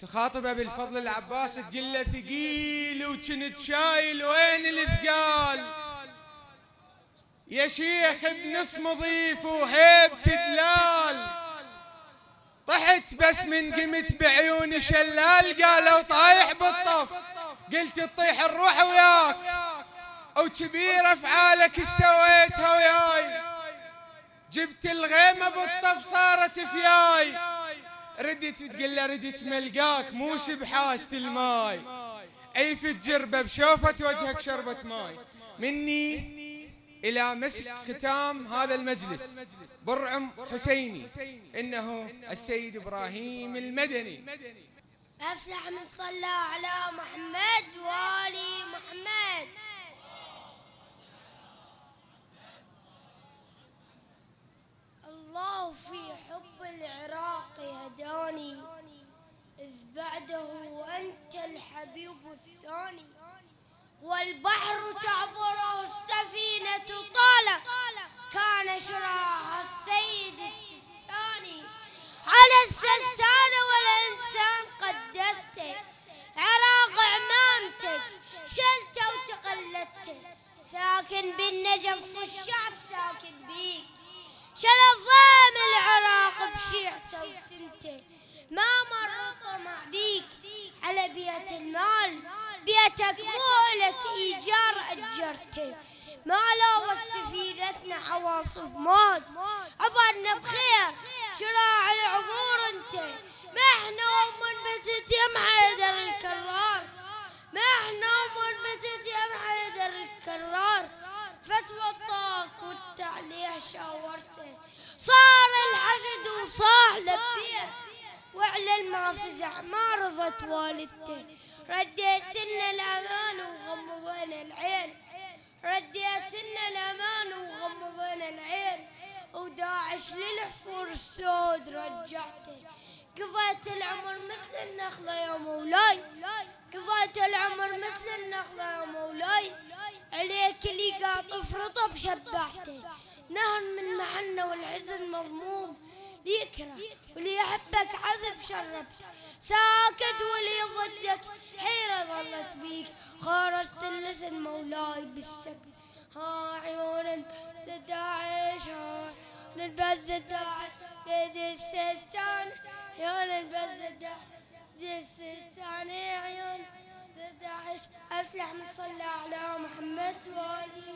تخاطب ابي الفضل العباس تقول له ثقيل وكنت شايل وين الثقال. يا شيخ بنص مضيف وهيب دلال طحت بس من قمت بعيون شلال قالوا طايح بالطف. قلت تطيح الروح وياك. وكبير أفعالك سويتها وياي. جبت الغيمة بالطف صارت فياي. ردت تقول له ردت ملقاك مو شبحاست الماي. أي في الجربة بشوفة وجهك شربة ماي. مني إلى مسك ختام هذا المجلس. برعم حسيني. إنه السيد إبراهيم المدني. أفلح من صلى على محمد وآل محمد الله في حب العراق هداني إذ بعده أنت الحبيب الثاني. والبحر تعبره السفينة طالع كان شراها السيد السستاني. على السستان والإنسان قدسته. عراق عمامتك شلته وتقلدته ساكن بالنجف والشعب ساكن بيك. شل بيتك مو لك إيجار أجرته. ما لو سفينتنا عواصف موت. عبرنا بخير شراع العبور أنت. ما إحنا ومن بتت يم حيدر الكرار. ما إحنا ومن بتت يم حيدر الكرار. فتوى الطاق والتعليه شاورته. صار الحشد وصاح لبيه. وعلى المافزع ما رضت والدته رديت لنا الامان وغمضنا العين. رديت لنا الامان وغمضنا العين. وداعش للحفور السود رجعته قضيت العمر مثل النخلة يا مولاي. قضيت العمر مثل النخلة يا مولاي. عليك اللي قاطف رطب شبعته نهر من محنة والحزن مضموم ليكره وليحبك عذب شربت ساكت ولي ضدك حيرة ظلت بيك. خارجت اللسن مولاي بالسبت ها عيون ستعيش ها نلبس الداعي يد السستان عيون نلبس الداعي السستان عيون. ستعيش أفلح من صلى على محمد وآله